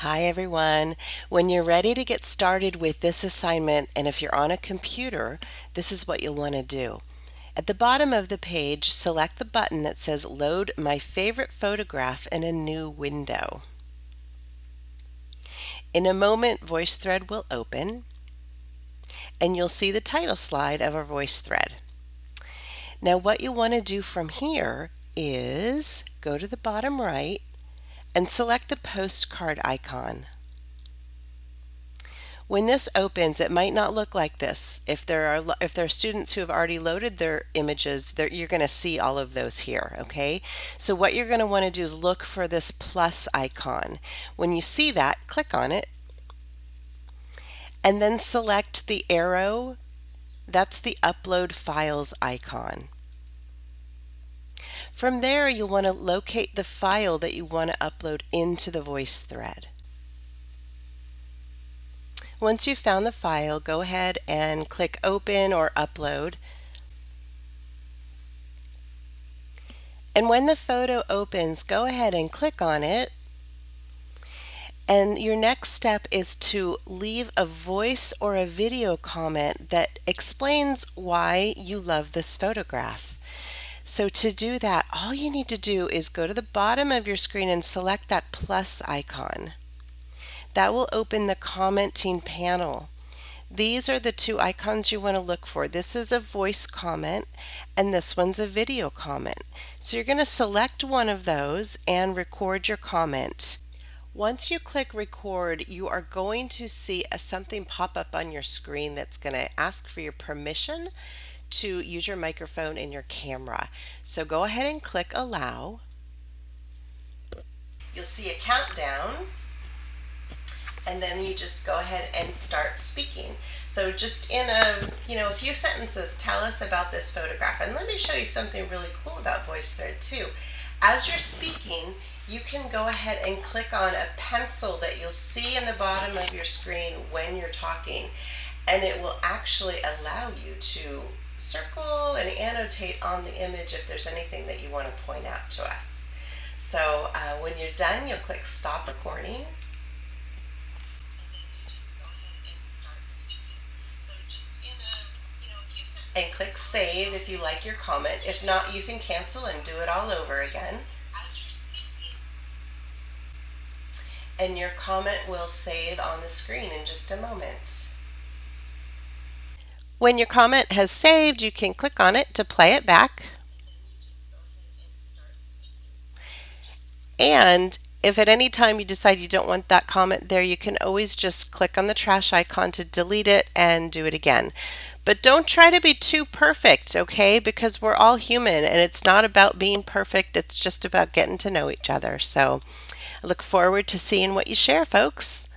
Hi everyone. When you're ready to get started with this assignment and if you're on a computer, this is what you'll want to do. At the bottom of the page, select the button that says Load My Favorite Photograph in a New Window. In a moment, VoiceThread will open and you'll see the title slide of our VoiceThread. Now what you'll want to do from here is go to the bottom right and select the postcard icon. When this opens, it might not look like this. If there are if there are students who have already loaded their images, you're going to see all of those here, okay? So what you're going to want to do is look for this plus icon. When you see that, click on it and then select the arrow. That's the upload files icon. From there, you'll want to locate the file that you want to upload into the VoiceThread. Once you've found the file, go ahead and click Open or Upload. And when the photo opens, go ahead and click on it. And your next step is to leave a voice or a video comment that explains why you love this photograph. So to do that, all you need to do is go to the bottom of your screen and select that plus icon. That will open the commenting panel. These are the two icons you want to look for. This is a voice comment and this one's a video comment. So you're going to select one of those and record your comment. Once you click record, you are going to see a, something pop up on your screen that's going to ask for your permission to use your microphone and your camera. So go ahead and click allow. You'll see a countdown and then you just go ahead and start speaking. So just in a, you know, a few sentences, tell us about this photograph. And let me show you something really cool about VoiceThread too. As you're speaking, you can go ahead and click on a pencil that you'll see in the bottom of your screen when you're talking. And it will actually allow you to circle and annotate on the image if there's anything that you want to point out to us. So uh, when you're done, you'll click stop recording. And click save if you like your comment. If not, you can cancel and do it all over again. And your comment will save on the screen in just a moment. When your comment has saved, you can click on it to play it back. And if at any time you decide you don't want that comment there, you can always just click on the trash icon to delete it and do it again. But don't try to be too perfect, okay? Because we're all human and it's not about being perfect, it's just about getting to know each other. So I look forward to seeing what you share, folks.